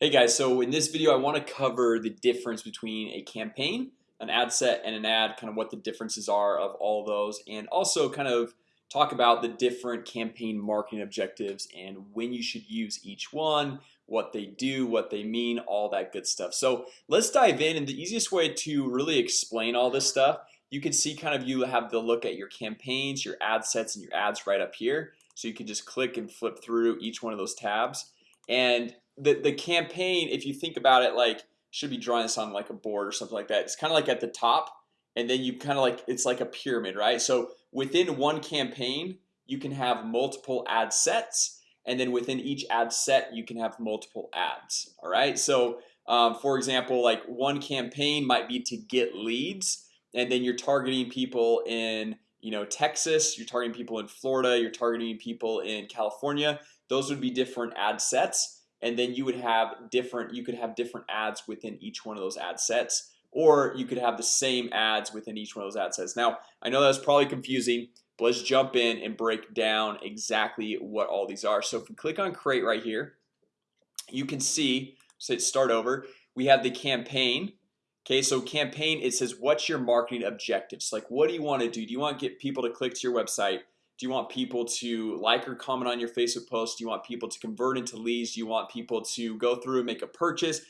Hey guys, so in this video I want to cover the difference between a campaign an ad set and an ad kind of what the differences are of all those and also kind of talk about the different campaign marketing objectives and when you should use each one what they do what they mean all that good stuff. So let's dive in and the easiest way to really explain all this stuff You can see kind of you have the look at your campaigns your ad sets and your ads right up here. So you can just click and flip through each one of those tabs. And the, the campaign if you think about it like should be drawing this on like a board or something like that. It's kind of like at the top and then you kind of like it's like a pyramid right? So within one campaign you can have multiple ad sets and then within each ad set you can have multiple ads all right? So um, for example like one campaign might be to get leads and then you're targeting people in you know Texas you're targeting people in Florida you're targeting people in California. Those would be different ad sets and then you would have different you could have different ads within each one of those ad sets or you could have the same ads within each one of those ad sets. Now I know that's probably confusing but let's jump in and break down exactly what all these are. So if we click on create right here you can see so start over we have the campaign. Okay, so campaign it says what's your marketing objectives? Like what do you want to do? Do you want to get people to click to your website do you want people to like or comment on your Facebook post? Do you want people to convert into leads? Do you want people to go through and make a purchase?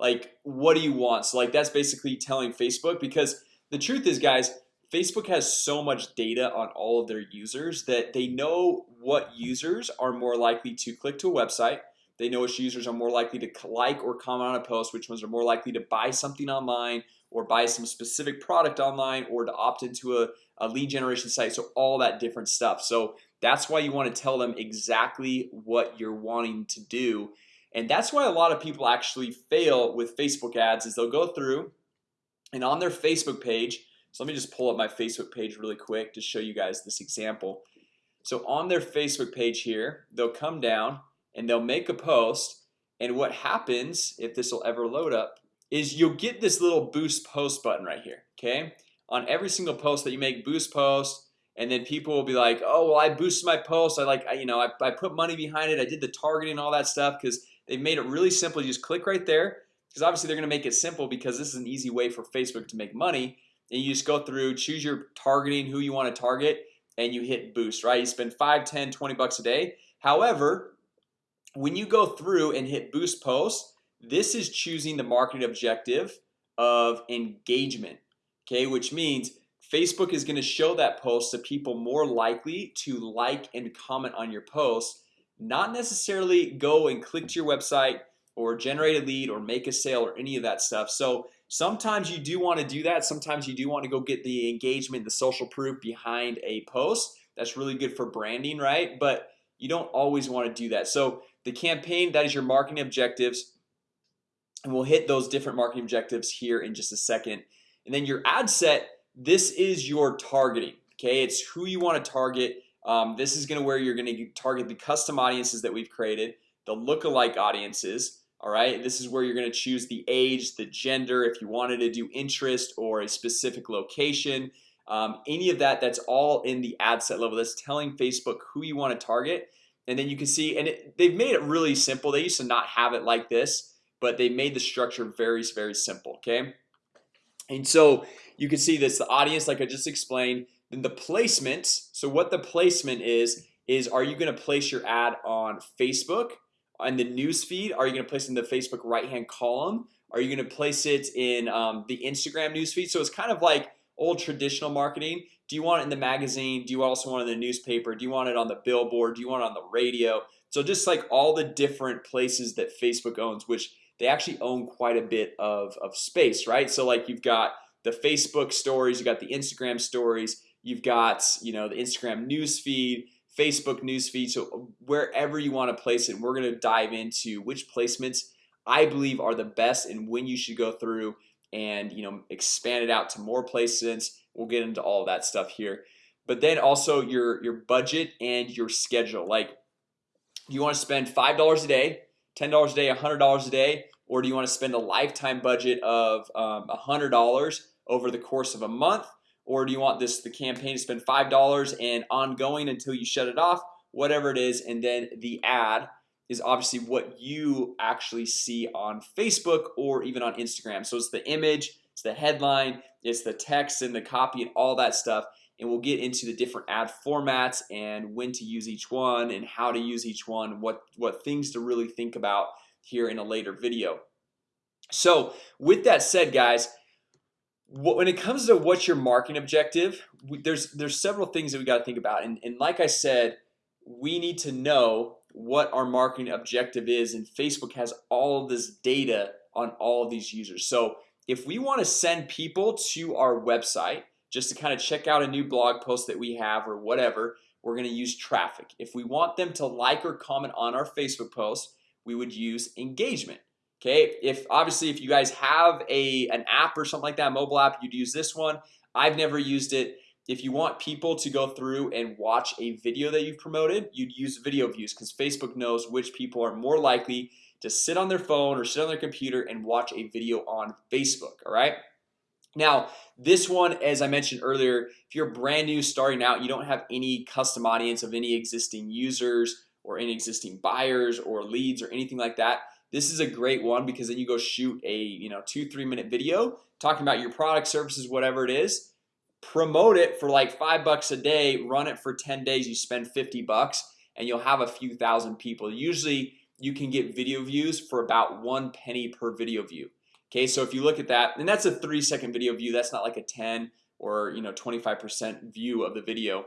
Like what do you want? So like that's basically telling Facebook because the truth is guys Facebook has so much data on all of their users that they know what users are more likely to click to a website They know which users are more likely to like or comment on a post which ones are more likely to buy something online or buy some specific product online or to opt into a, a lead generation site. So all that different stuff. So that's why you want to tell them exactly what you're wanting to do. And that's why a lot of people actually fail with Facebook ads is they'll go through and on their Facebook page so let me just pull up my Facebook page really quick to show you guys this example. So on their Facebook page here they'll come down and they'll make a post and what happens if this will ever load up is you'll get this little boost post button right here Okay? On every single post that you make boost post and then people will be like oh well I boosted my post. I like I, you know I, I put money behind it. I did the targeting all that stuff because they've made it really simple. You just click right there because obviously they're gonna make it simple because this is an easy way for Facebook to make money and you just go through choose your targeting who you want to target and you hit boost right? You spend 5 10 20 bucks a day. However when you go through and hit boost post this is choosing the marketing objective of engagement Okay, which means Facebook is going to show that post to people more likely to like and comment on your post Not necessarily go and click to your website or generate a lead or make a sale or any of that stuff. So sometimes you do want to do that. Sometimes you do want to go get the engagement the social proof behind a post. That's really good for branding, right? But you don't always want to do that. So the campaign that is your marketing objectives and we'll hit those different marketing objectives here in just a second. And then your ad set this is your targeting Okay, it's who you want to target. Um, This is gonna where you're gonna target the custom audiences that we've created the lookalike audiences All right, this is where you're gonna choose the age the gender if you wanted to do interest or a specific location. Um, any of that that's all in the ad set level. That's telling Facebook who you want to target. And then you can see and it, they've made it really simple. They used to not have it like this but they made the structure very very simple Okay and so you can see this the audience like I just explained then the placement So what the placement is is are you going to place your ad on Facebook on the news feed? Are you going to place in the Facebook right hand column? Are you going to place it in um, the Instagram newsfeed? So it's kind of like old traditional marketing Do you want it in the magazine? Do you also want it in the newspaper? Do you want it on the billboard? Do you want it on the radio? So just like all the different places that Facebook owns which they actually own quite a bit of, of space right? So like you've got the Facebook stories you got the Instagram stories you've got you know the Instagram news feed Facebook news feed. So wherever you want to place it we're gonna dive into which placements I believe are the best and when you should go through and you know expand it out to more placements. We'll get into all that stuff here. But then also your your budget and your schedule. Like you want to spend five dollars a day $10 a day $100 a day or do you want to spend a lifetime budget of um, $100 over the course of a month? Or do you want this the campaign to spend $5 and ongoing until you shut it off? Whatever it is and then the ad is obviously what you actually see on Facebook or even on Instagram. So it's the image, it's the headline, it's the text and the copy and all that stuff and we'll get into the different ad formats and when to use each one and how to use each one what what things to really think about here in a later video. So with that said guys when it comes to what's your marketing objective there's there's several things that we got to think about. And, and like I said we need to know what our marketing objective is and Facebook has all of this data on all of these users. So if we want to send people to our website just to kind of check out a new blog post that we have or whatever we're gonna use traffic. If we want them to like or comment on our Facebook post we would use engagement Okay, if obviously if you guys have a an app or something like that mobile app you'd use this one. I've never used it. If you want people to go through and watch a video that you've promoted you'd use video views because Facebook knows which people are more likely to sit on their phone or sit on their computer and watch a video on Facebook All right now this one as I mentioned earlier if you're brand new starting out you don't have any custom audience of any existing users or any existing buyers or leads or anything like that. This is a great one because then you go shoot a you know two three minute video talking about your product services whatever it is. Promote it for like five bucks a day run it for 10 days you spend 50 bucks and you'll have a few thousand people. Usually you can get video views for about one penny per video view Okay, so if you look at that and that's a three second video view That's not like a 10 or you know 25% view of the video.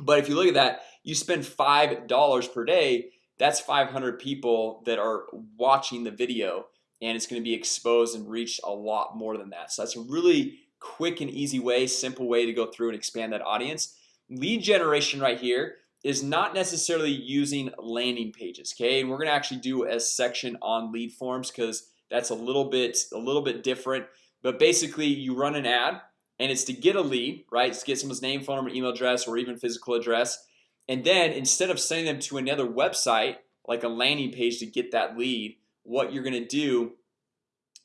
But if you look at that you spend five dollars per day that's 500 people that are watching the video and it's going to be exposed and reached a lot more than that. So that's a really quick and easy way simple way to go through and expand that audience. Lead generation right here is not necessarily using landing pages Okay, and we're gonna actually do a section on lead forms because that's a little bit a little bit different. But basically you run an ad and it's to get a lead right? To get someone's name phone number email address or even physical address. And then instead of sending them to another website like a landing page to get that lead what you're gonna do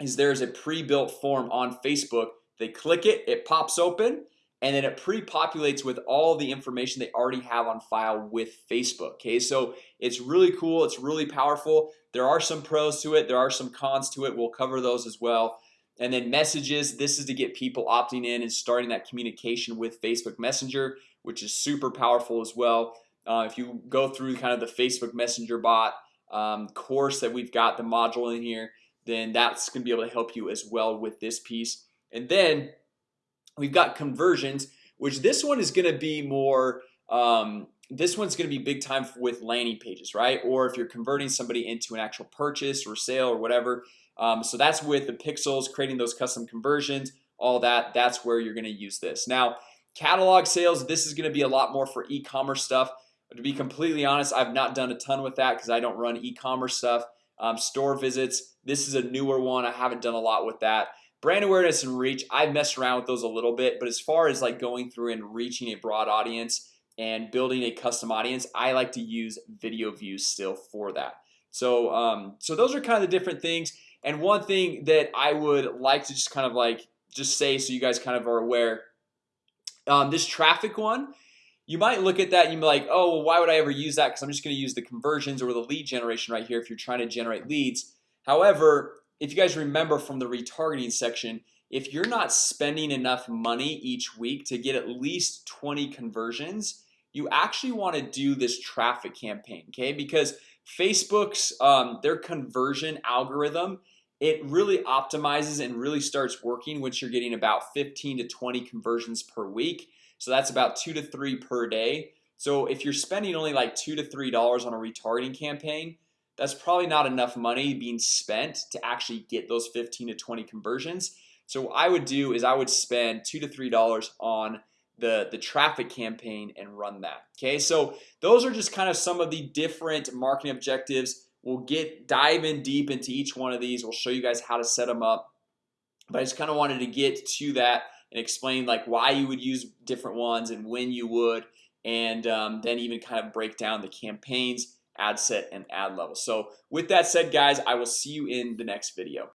is there's a pre-built form on Facebook. They click it it pops open and then it pre-populates with all the information they already have on file with Facebook Okay, so it's really cool. It's really powerful There are some pros to it. There are some cons to it We'll cover those as well and then messages this is to get people opting in and starting that communication with Facebook Messenger which is super powerful as well uh, if you go through kind of the Facebook Messenger bot um, course that we've got the module in here then that's gonna be able to help you as well with this piece and then we've got conversions which this one is gonna be more um, this one's gonna be big time with landing pages right? Or if you're converting somebody into an actual purchase or sale or whatever um, so that's with the pixels creating those custom conversions all that that's where you're gonna use this. Now catalog sales this is gonna be a lot more for e-commerce stuff. But to be completely honest I've not done a ton with that because I don't run e-commerce stuff. Um, store visits this is a newer one I haven't done a lot with that brand awareness and reach I've messed around with those a little bit but as far as like going through and reaching a broad audience and building a custom audience I like to use video views still for that. So um, so those are kind of the different things. And one thing that I would like to just kind of like just say so you guys kind of are aware um, this traffic one you might look at that and you be like oh well, why would I ever use that? Because I'm just gonna use the conversions or the lead generation right here if you're trying to generate leads. However if you guys remember from the retargeting section if you're not spending enough money each week to get at least 20 conversions you actually want to do this traffic campaign okay? Because Facebook's um, their conversion algorithm it really optimizes and really starts working once you're getting about 15 to 20 conversions per week. So that's about two to three per day. So if you're spending only like two to three dollars on a retargeting campaign that's probably not enough money being spent to actually get those 15 to 20 conversions. So what I would do is I would spend two to three dollars on the the traffic campaign and run that Okay, so those are just kind of some of the different marketing objectives. We'll get dive in deep into each one of these. We'll show you guys how to set them up. But I just kind of wanted to get to that and explain like why you would use different ones and when you would and um, then even kind of break down the campaigns ad set and ad level. So with that said guys I will see you in the next video